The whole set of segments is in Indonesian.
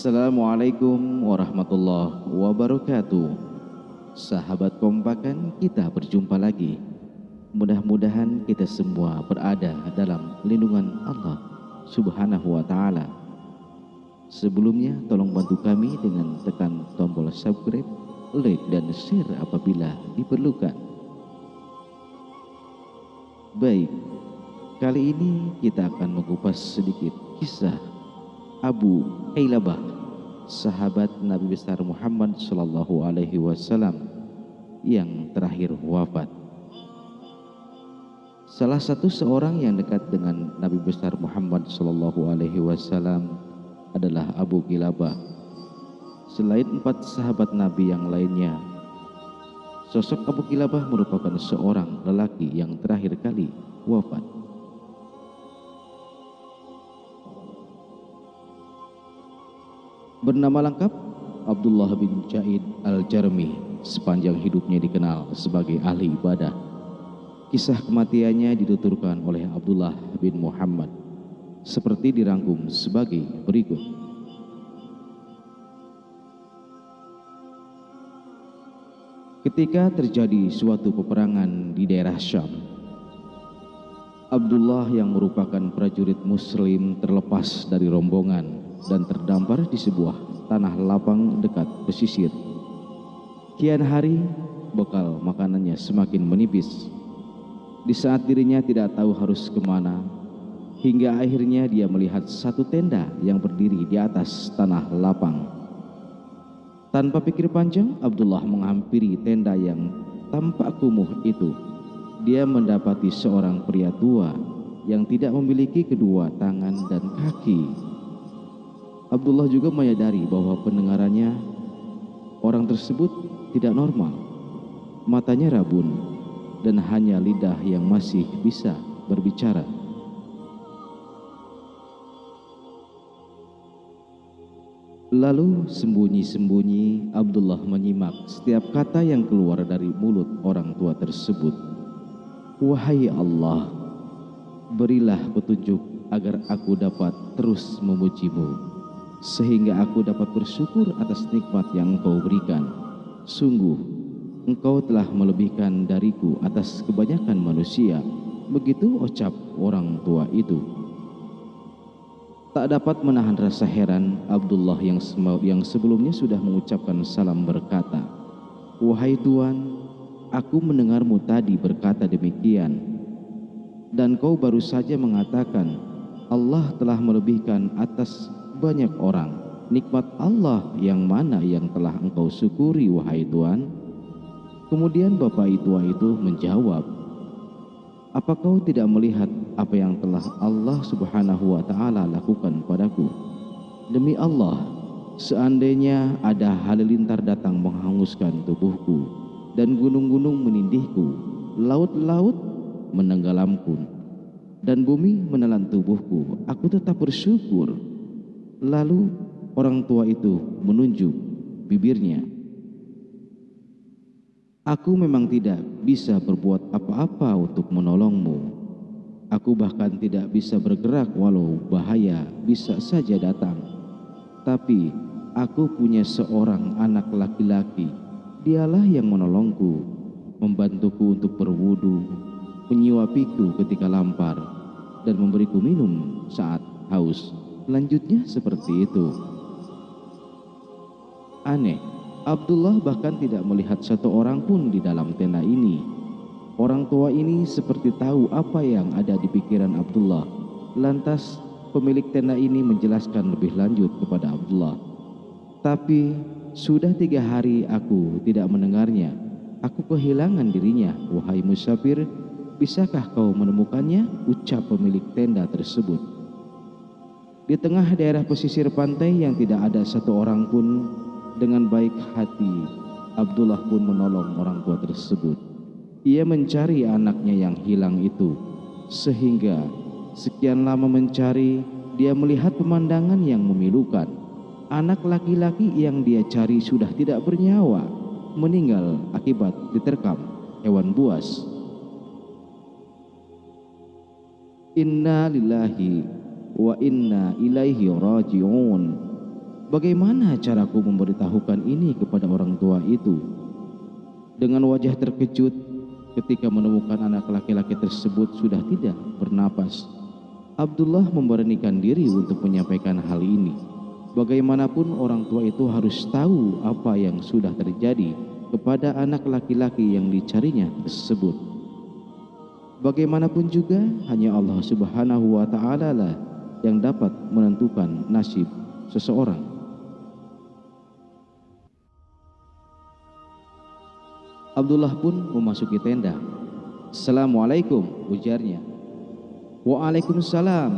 Assalamualaikum warahmatullahi wabarakatuh. Sahabat kompakan kita berjumpa lagi. Mudah-mudahan kita semua berada dalam lindungan Allah subhanahu wa ta'ala. Sebelumnya tolong bantu kami dengan tekan tombol subscribe, like dan share apabila diperlukan. Baik, kali ini kita akan mengupas sedikit kisah Abu Ailabah sahabat Nabi besar Muhammad sallallahu alaihi wasallam yang terakhir wafat. Salah satu seorang yang dekat dengan Nabi besar Muhammad sallallahu alaihi wasallam adalah Abu Kilabah. Selain empat sahabat Nabi yang lainnya, sosok Abu Kilabah merupakan seorang lelaki yang terakhir kali wafat. Bernama lengkap Abdullah bin Jaid Al-Jarmi sepanjang hidupnya dikenal sebagai ahli ibadah. Kisah kematiannya dituturkan oleh Abdullah bin Muhammad seperti dirangkum sebagai berikut. Ketika terjadi suatu peperangan di daerah Syam, Abdullah yang merupakan prajurit muslim terlepas dari rombongan dan terdampar di sebuah tanah lapang dekat pesisir. Kian hari, bekal makanannya semakin menipis. Di saat dirinya tidak tahu harus ke mana, hingga akhirnya dia melihat satu tenda yang berdiri di atas tanah lapang. Tanpa pikir panjang, Abdullah menghampiri tenda yang tampak kumuh itu. Dia mendapati seorang pria tua yang tidak memiliki kedua tangan dan kaki Abdullah juga menyadari bahwa pendengarannya orang tersebut tidak normal. Matanya rabun dan hanya lidah yang masih bisa berbicara. Lalu sembunyi-sembunyi Abdullah menyimak setiap kata yang keluar dari mulut orang tua tersebut. Wahai Allah, berilah petunjuk agar aku dapat terus memujimu sehingga aku dapat bersyukur atas nikmat yang engkau berikan. Sungguh, engkau telah melebihkan dariku atas kebanyakan manusia. Begitu ucap orang tua itu. Tak dapat menahan rasa heran Abdullah yang, yang sebelumnya sudah mengucapkan salam berkata, Wahai Tuhan, aku mendengarmu tadi berkata demikian. Dan kau baru saja mengatakan, Allah telah melebihkan atas banyak orang nikmat Allah yang mana yang telah engkau syukuri wahai Tuhan? Kemudian bapak tua itu menjawab apa kau tidak melihat apa yang telah Allah subhanahu wa ta'ala lakukan padaku? Demi Allah seandainya ada halilintar datang menghanguskan tubuhku dan gunung-gunung menindihku laut-laut menenggelamku dan bumi menelan tubuhku aku tetap bersyukur Lalu orang tua itu menunjuk bibirnya. Aku memang tidak bisa berbuat apa-apa untuk menolongmu. Aku bahkan tidak bisa bergerak walau bahaya bisa saja datang. Tapi aku punya seorang anak laki-laki. Dialah yang menolongku, membantuku untuk berwudu, menyuapiku ketika lampar, dan memberiku minum saat haus. Lanjutnya seperti itu. Aneh, Abdullah bahkan tidak melihat satu orang pun di dalam tenda ini. Orang tua ini seperti tahu apa yang ada di pikiran Abdullah. Lantas pemilik tenda ini menjelaskan lebih lanjut kepada Abdullah. Tapi sudah tiga hari aku tidak mendengarnya. Aku kehilangan dirinya. Wahai musafir, bisakah kau menemukannya? Ucap pemilik tenda tersebut. Di tengah daerah pesisir pantai yang tidak ada satu orang pun dengan baik hati, Abdullah pun menolong orang tua tersebut. Ia mencari anaknya yang hilang itu, sehingga sekian lama mencari, dia melihat pemandangan yang memilukan. Anak laki-laki yang dia cari sudah tidak bernyawa, meninggal akibat diterkam hewan buas. Inna lillahi wa inna ilaihi raji'un Bagaimana caraku memberitahukan ini kepada orang tua itu? Dengan wajah terkejut ketika menemukan anak laki-laki tersebut sudah tidak bernapas. Abdullah memberanikan diri untuk menyampaikan hal ini. Bagaimanapun orang tua itu harus tahu apa yang sudah terjadi kepada anak laki-laki yang dicarinya tersebut. Bagaimanapun juga hanya Allah Subhanahu wa taala lah yang dapat menentukan nasib seseorang. Abdullah pun memasuki tenda. Assalamualaikum, ujarnya. Waalaikumsalam.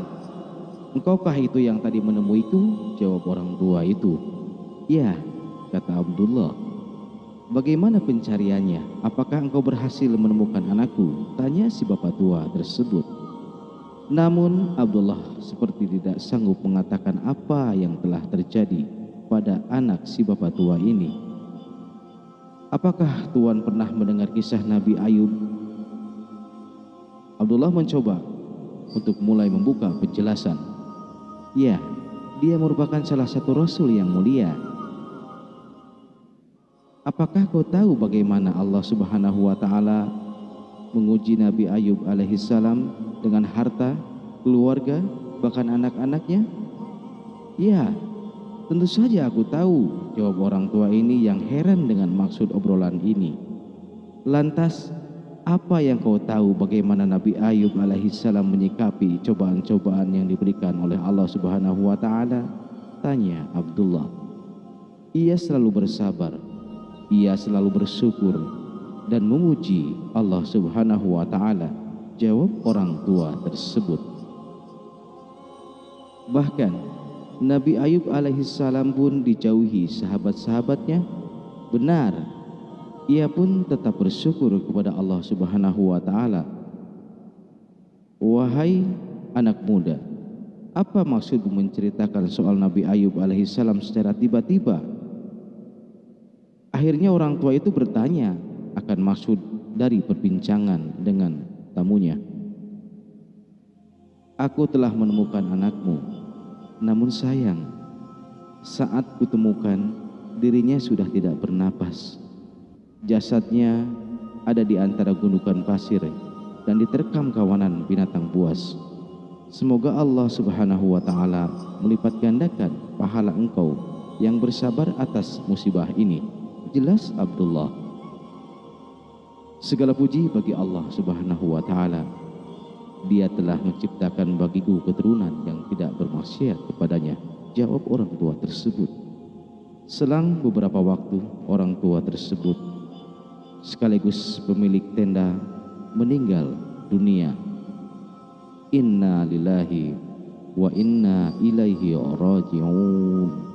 Engkaukah itu yang tadi menemuiku? Jawab orang tua itu. Ya, kata Abdullah. Bagaimana pencariannya? Apakah engkau berhasil menemukan anakku? Tanya si bapak tua tersebut. Namun Abdullah seperti tidak sanggup mengatakan apa yang telah terjadi pada anak si bapak tua ini. Apakah Tuhan pernah mendengar kisah Nabi Ayub? Abdullah mencoba untuk mulai membuka penjelasan. Ya, dia merupakan salah satu rasul yang mulia. Apakah kau tahu bagaimana Allah Subhanahu wa taala menguji Nabi Ayub alaihissalam dengan harta, keluarga, bahkan anak-anaknya? Ya, Tentu saja aku tahu, jawab orang tua ini yang heran dengan maksud obrolan ini. Lantas, apa yang kau tahu bagaimana Nabi Ayub alaihissalam menyikapi cobaan-cobaan yang diberikan oleh Allah Subhanahu wa taala? Tanya Abdullah. Ia selalu bersabar, ia selalu bersyukur dan memuji Allah Subhanahu wa taala. Jawab orang tua tersebut. Bahkan Nabi Ayub alaihissalam pun dijauhi sahabat-sahabatnya. Benar ia pun tetap bersyukur kepada Allah Subhanahu wa taala. Wahai anak muda apa maksud menceritakan soal Nabi Ayub alaihissalam secara tiba-tiba? Akhirnya orang tua itu bertanya akan maksud dari perbincangan dengan tamunya aku telah menemukan anakmu namun sayang, saat kutemukan dirinya sudah tidak bernapas. Jasadnya ada di antara gundukan pasir dan diterkam kawanan binatang buas. Semoga Allah Subhanahu wa taala melipat gandakan pahala engkau yang bersabar atas musibah ini. Jelas Abdullah. Segala puji bagi Allah Subhanahu wa taala dia telah menciptakan bagiku keturunan yang tidak bermaksiat kepadanya. Jawab orang tua tersebut. Selang beberapa waktu, orang tua tersebut sekaligus pemilik tenda meninggal dunia. Inna lillahi wa inna ilaihi raji'un.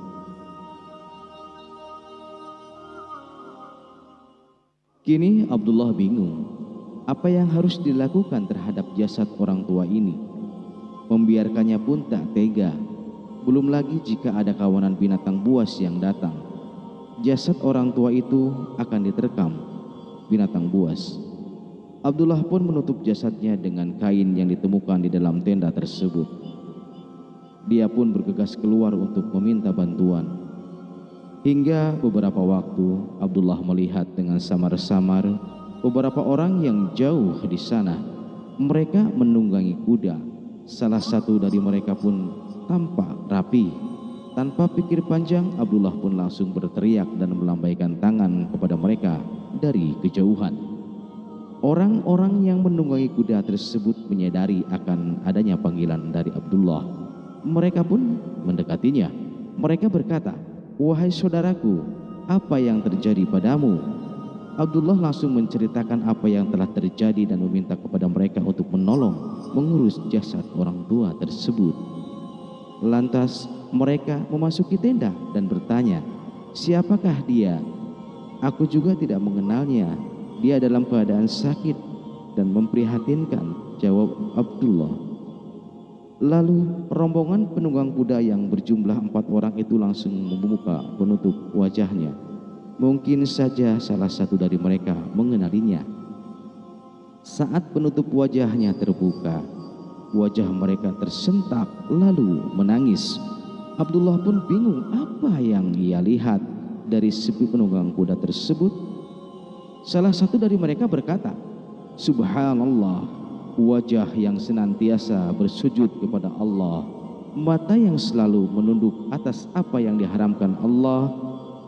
Kini Abdullah bingung apa yang harus dilakukan terhadap jasad orang tua ini. Membiarkannya pun tak tega. Belum lagi jika ada kawanan binatang buas yang datang. Jasad orang tua itu akan diterkam binatang buas. Abdullah pun menutup jasadnya dengan kain yang ditemukan di dalam tenda tersebut. Dia pun bergegas keluar untuk meminta bantuan. Hingga beberapa waktu Abdullah melihat dengan samar-samar beberapa orang yang jauh di sana. Mereka menunggangi kuda. Salah satu dari mereka pun tampak rapi. Tanpa pikir panjang, Abdullah pun langsung berteriak dan melambaikan tangan kepada mereka dari kejauhan. Orang-orang yang menunggangi kuda tersebut menyadari akan adanya panggilan dari Abdullah. Mereka pun mendekatinya. Mereka berkata, Wahai saudaraku, apa yang terjadi padamu? Abdullah langsung menceritakan apa yang telah terjadi dan meminta kepada mereka untuk menolong mengurus jasad orang tua tersebut. Lantas mereka memasuki tenda dan bertanya, siapakah dia? Aku juga tidak mengenalnya. Dia dalam keadaan sakit dan memprihatinkan, jawab Abdullah. Lalu rombongan penunggang kuda yang berjumlah empat orang itu langsung membuka penutup wajahnya Mungkin saja salah satu dari mereka mengenalinya. Saat penutup wajahnya terbuka, wajah mereka tersentak lalu menangis. Abdullah pun bingung apa yang ia lihat dari sepi penunggang kuda tersebut. Salah satu dari mereka berkata, Subhanallah, wajah yang senantiasa bersujud kepada Allah, mata yang selalu menunduk atas apa yang diharamkan Allah,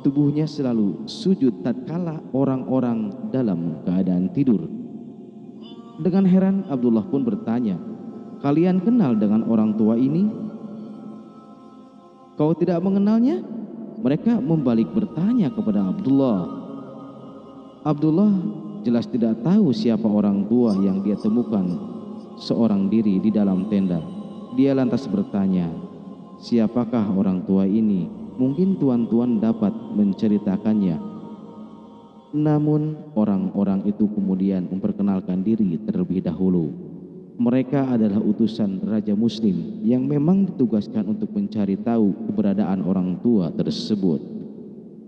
tubuhnya selalu sujud tatkala orang-orang dalam keadaan tidur. Dengan heran Abdullah pun bertanya, "Kalian kenal dengan orang tua ini?" Kau tidak mengenalnya? Mereka membalik bertanya kepada Abdullah. Abdullah jelas tidak tahu siapa orang tua yang dia temukan seorang diri di dalam tenda. Dia lantas bertanya, siapakah orang tua ini? Mungkin tuan-tuan dapat menceritakannya. Namun orang-orang itu kemudian memperkenalkan diri terlebih dahulu. Mereka adalah utusan Raja Muslim yang memang ditugaskan untuk mencari tahu keberadaan orang tua tersebut.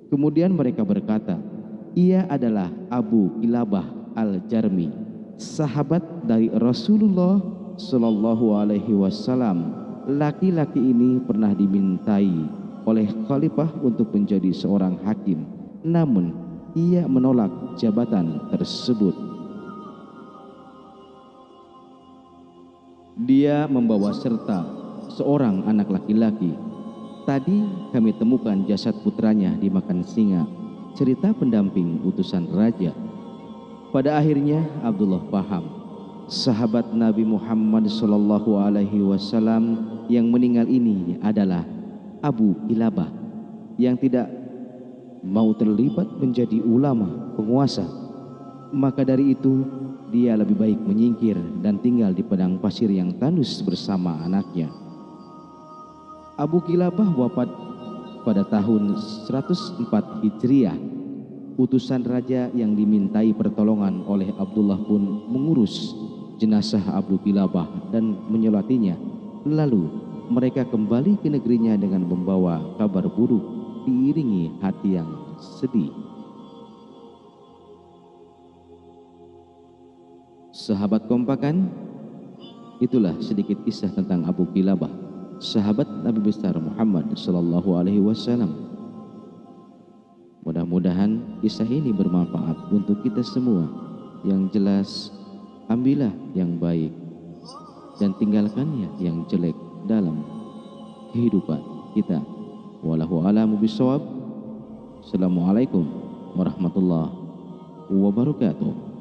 Kemudian mereka berkata, ia adalah Abu Kilabah Al-Jarmi, sahabat dari Rasulullah Shallallahu Alaihi Wasallam. Laki-laki ini pernah dimintai oleh Khalifah untuk menjadi seorang hakim, namun ia menolak jabatan tersebut. Dia membawa serta seorang anak laki-laki. Tadi kami temukan jasad putranya dimakan singa. Cerita pendamping utusan raja. Pada akhirnya Abdullah paham. Sahabat Nabi Muhammad Sallallahu Alaihi Wasallam yang meninggal ini adalah Abu Ilabah yang tidak mau terlibat menjadi ulama penguasa. Maka dari itu dia lebih baik menyingkir dan tinggal di padang pasir yang tandus bersama anaknya. Abu Kilabah wafat pada tahun 104 Hijriah. Utusan raja yang dimintai pertolongan oleh Abdullah pun mengurus jenazah Abu Kilabah dan menyolatinya. Lalu mereka kembali ke negerinya dengan membawa kabar buruk diiringi hati yang sedih. Sahabat kompakan, itulah sedikit kisah tentang Abu Kilabah, sahabat Nabi besar Muhammad sallallahu alaihi wasallam. Mudah-mudahan kisah ini bermanfaat untuk kita semua. Yang jelas, ambillah yang baik dan tinggalkannya yang jelek dalam kehidupan kita. Wallahu a'lamu bishawab. Assalamualaikum warahmatullahi wabarakatuh.